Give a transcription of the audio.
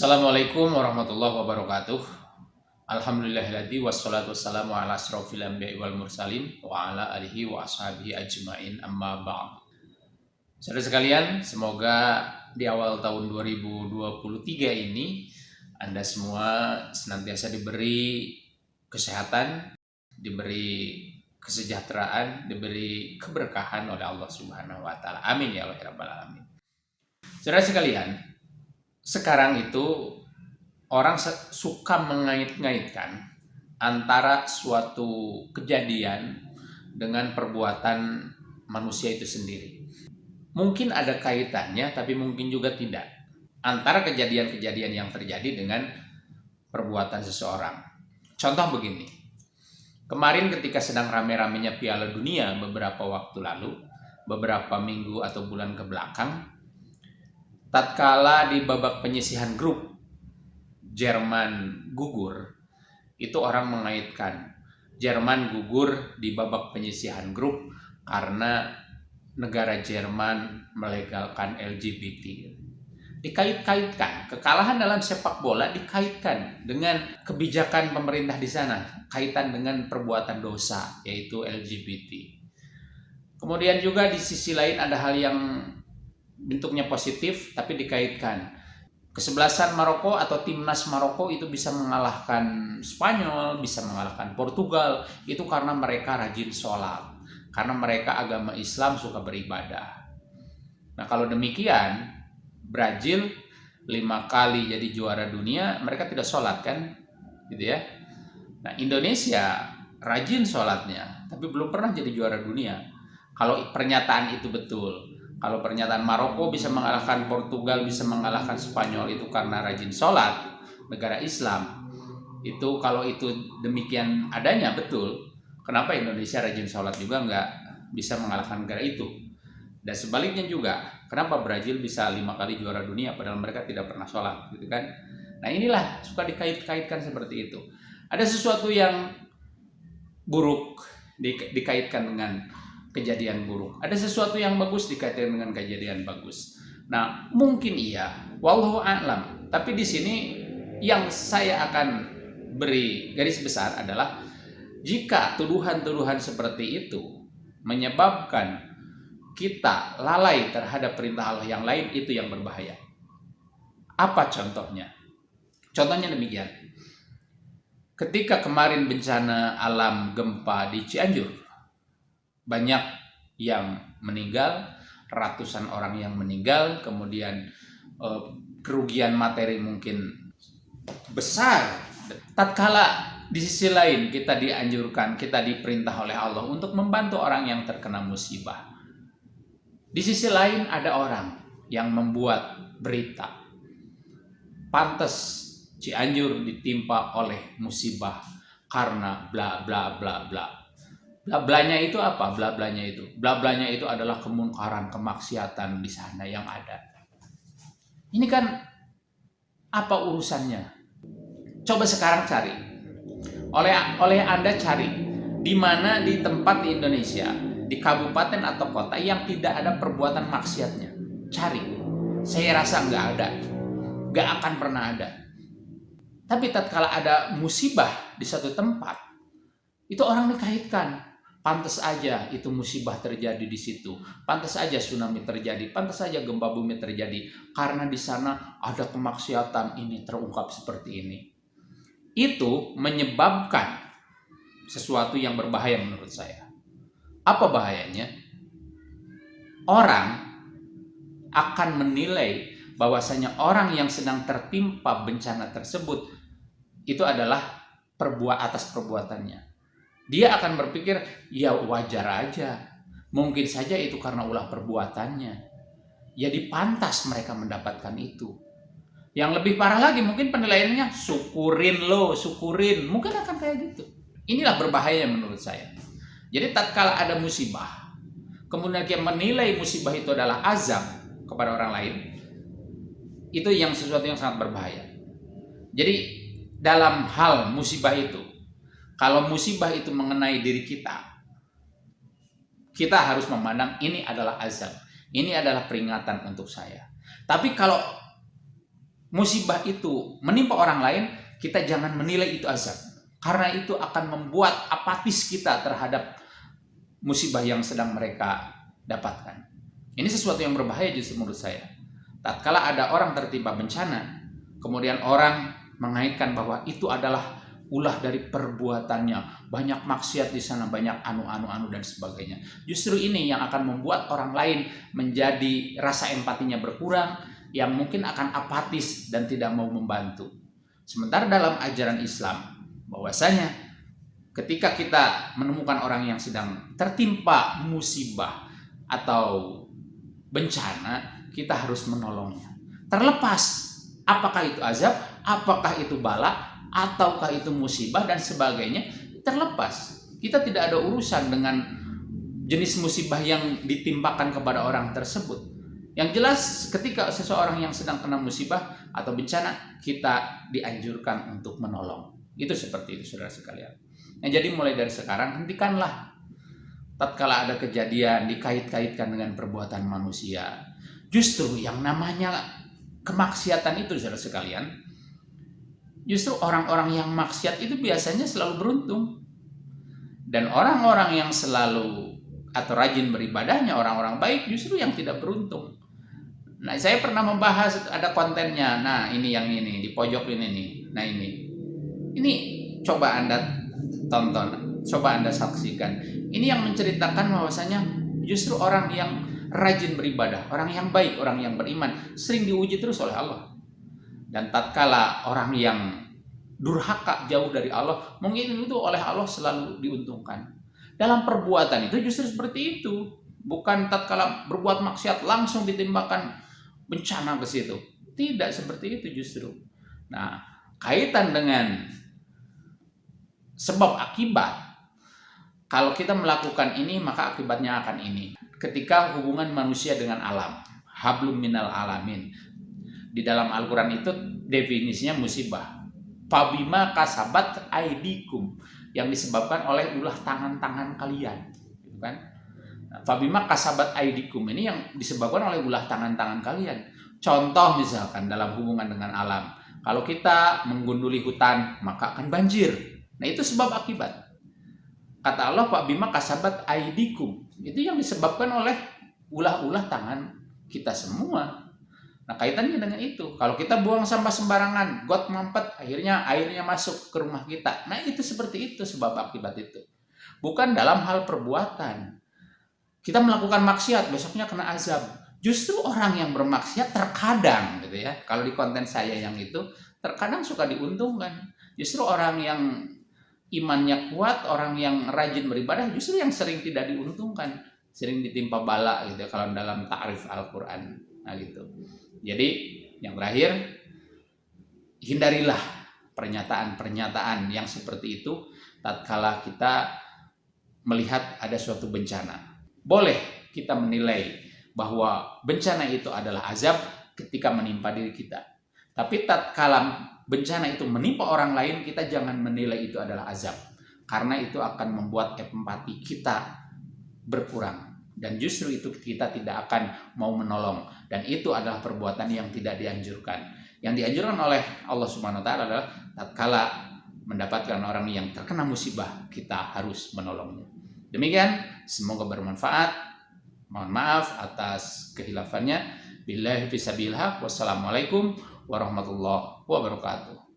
Assalamualaikum warahmatullahi wabarakatuh. Alhamdulillahilladzi wassalatu wassalamu ala asrofil anbiya'i wal mursalin wa ala alihi wa ashabihi ajmain amma ba'd. Saudara sekalian, semoga di awal tahun 2023 ini Anda semua senantiasa diberi kesehatan, diberi kesejahteraan, diberi keberkahan oleh Allah Subhanahu wa taala. Amin ya rabbal alamin. Saudara sekalian, sekarang itu orang suka mengait-ngaitkan antara suatu kejadian dengan perbuatan manusia itu sendiri. Mungkin ada kaitannya, tapi mungkin juga tidak. Antara kejadian-kejadian yang terjadi dengan perbuatan seseorang. Contoh begini. Kemarin ketika sedang rame-ramenya Piala Dunia beberapa waktu lalu, beberapa minggu atau bulan ke belakang, tatkala di babak penyisihan grup Jerman gugur, itu orang mengaitkan Jerman gugur di babak penyisihan grup karena negara Jerman melegalkan LGBT. Dikait-kaitkan, kekalahan dalam sepak bola dikaitkan dengan kebijakan pemerintah di sana, kaitan dengan perbuatan dosa, yaitu LGBT. Kemudian juga di sisi lain ada hal yang bentuknya positif tapi dikaitkan. Kesebelasan Maroko atau timnas Maroko itu bisa mengalahkan Spanyol, bisa mengalahkan Portugal, itu karena mereka rajin sholat. Karena mereka agama Islam suka beribadah. Nah kalau demikian, Brazil lima kali jadi juara dunia, mereka tidak sholat kan? Gitu ya. Nah Indonesia rajin sholatnya, tapi belum pernah jadi juara dunia. Kalau pernyataan itu betul, kalau pernyataan Maroko bisa mengalahkan Portugal, bisa mengalahkan Spanyol itu karena rajin sholat, negara Islam. Itu kalau itu demikian adanya betul, kenapa Indonesia rajin sholat juga nggak bisa mengalahkan negara itu? Dan sebaliknya juga, kenapa Brazil bisa lima kali juara dunia padahal mereka tidak pernah sholat, gitu kan? Nah inilah suka dikait-kaitkan seperti itu. Ada sesuatu yang buruk dikaitkan dengan kejadian buruk. Ada sesuatu yang bagus dikaitkan dengan kejadian bagus. Nah, mungkin iya, wallahu a'lam. Tapi di sini yang saya akan beri garis besar adalah jika tuduhan-tuduhan seperti itu menyebabkan kita lalai terhadap perintah Allah yang lain itu yang berbahaya. Apa contohnya? Contohnya demikian. Ketika kemarin bencana alam gempa di Cianjur, banyak yang meninggal, ratusan orang yang meninggal, kemudian eh, kerugian materi mungkin besar. Tatkala di sisi lain kita dianjurkan, kita diperintah oleh Allah untuk membantu orang yang terkena musibah. Di sisi lain ada orang yang membuat berita. Pantas Cianjur ditimpa oleh musibah karena bla bla bla bla. Blablanya itu apa? Blablanya itu. Blablanya itu adalah kemungkaran, kemaksiatan di sana yang ada. Ini kan apa urusannya? Coba sekarang cari. Oleh oleh Anda cari di mana di tempat di Indonesia, di kabupaten atau kota yang tidak ada perbuatan maksiatnya. Cari. Saya rasa nggak ada. Nggak akan pernah ada. Tapi tatkala ada musibah di satu tempat, itu orang dikaitkan Pantas aja itu musibah terjadi di situ. Pantas aja tsunami terjadi. Pantas saja gempa bumi terjadi. Karena di sana ada kemaksiatan ini terungkap seperti ini. Itu menyebabkan sesuatu yang berbahaya menurut saya. Apa bahayanya? Orang akan menilai bahwasanya orang yang sedang tertimpa bencana tersebut itu adalah perbuat atas perbuatannya dia akan berpikir, ya wajar aja. Mungkin saja itu karena ulah perbuatannya. Ya dipantas mereka mendapatkan itu. Yang lebih parah lagi mungkin penilaiannya syukurin lo, syukurin. Mungkin akan kayak gitu. Inilah berbahaya menurut saya. Jadi tatkala ada musibah, kemudian dia menilai musibah itu adalah azab kepada orang lain, itu yang sesuatu yang sangat berbahaya. Jadi dalam hal musibah itu, kalau musibah itu mengenai diri kita, kita harus memandang ini adalah azab. Ini adalah peringatan untuk saya. Tapi kalau musibah itu menimpa orang lain, kita jangan menilai itu azab. Karena itu akan membuat apatis kita terhadap musibah yang sedang mereka dapatkan. Ini sesuatu yang berbahaya justru menurut saya. Tatkala ada orang tertimpa bencana, kemudian orang mengaitkan bahwa itu adalah ulah dari perbuatannya, banyak maksiat di sana, banyak anu-anu-anu dan sebagainya. Justru ini yang akan membuat orang lain menjadi rasa empatinya berkurang, yang mungkin akan apatis dan tidak mau membantu. Sementara dalam ajaran Islam, bahwasanya ketika kita menemukan orang yang sedang tertimpa musibah atau bencana, kita harus menolongnya. Terlepas apakah itu azab, apakah itu bala, ataukah itu musibah dan sebagainya terlepas. Kita tidak ada urusan dengan jenis musibah yang ditimpakan kepada orang tersebut. Yang jelas ketika seseorang yang sedang kena musibah atau bencana kita dianjurkan untuk menolong. Itu seperti itu saudara sekalian. Nah jadi mulai dari sekarang hentikanlah. Tatkala ada kejadian dikait-kaitkan dengan perbuatan manusia justru yang namanya kemaksiatan itu saudara sekalian Justru orang-orang yang maksiat itu biasanya selalu beruntung. Dan orang-orang yang selalu atau rajin beribadahnya, orang-orang baik justru yang tidak beruntung. Nah, saya pernah membahas ada kontennya. Nah, ini yang ini di pojok ini nih. Nah, ini. Ini coba Anda tonton, coba Anda saksikan. Ini yang menceritakan bahwasanya justru orang yang rajin beribadah, orang yang baik, orang yang beriman sering diuji terus oleh Allah. Dan tatkala orang yang durhaka jauh dari Allah, mungkin itu oleh Allah selalu diuntungkan. Dalam perbuatan itu justru seperti itu. Bukan tatkala berbuat maksiat langsung ditimbakan bencana ke situ. Tidak seperti itu justru. Nah, kaitan dengan sebab akibat kalau kita melakukan ini maka akibatnya akan ini. Ketika hubungan manusia dengan alam, hablum minal alamin di dalam Al-Quran itu definisinya musibah. Fabima kasabat aidikum yang disebabkan oleh ulah tangan-tangan kalian, gitu kan? Nah, Fabima kasabat aidikum ini yang disebabkan oleh ulah tangan-tangan kalian. Contoh misalkan dalam hubungan dengan alam, kalau kita menggunduli hutan maka akan banjir. Nah itu sebab akibat. Kata Allah Pak Bima kasabat aidikum itu yang disebabkan oleh ulah-ulah tangan kita semua Nah kaitannya dengan itu, kalau kita buang sampah sembarangan, got mampet, akhirnya airnya masuk ke rumah kita. Nah itu seperti itu sebab akibat itu. Bukan dalam hal perbuatan. Kita melakukan maksiat, besoknya kena azab. Justru orang yang bermaksiat terkadang gitu ya. Kalau di konten saya yang itu, terkadang suka diuntungkan. Justru orang yang imannya kuat, orang yang rajin beribadah, justru yang sering tidak diuntungkan. Sering ditimpa bala gitu ya, kalau dalam ta'rif Al-Quran. Nah gitu. Jadi yang terakhir, hindarilah pernyataan-pernyataan yang seperti itu tatkala kita melihat ada suatu bencana. Boleh kita menilai bahwa bencana itu adalah azab ketika menimpa diri kita. Tapi tatkala bencana itu menimpa orang lain, kita jangan menilai itu adalah azab. Karena itu akan membuat empati kita berkurang dan justru itu kita tidak akan mau menolong. Dan itu adalah perbuatan yang tidak dianjurkan. Yang dianjurkan oleh Allah Subhanahu wa taala adalah tatkala mendapatkan orang yang terkena musibah kita harus menolongnya. Demikian semoga bermanfaat. Mohon maaf atas kehilafannya billahi fisabilillah wassalamualaikum warahmatullahi wabarakatuh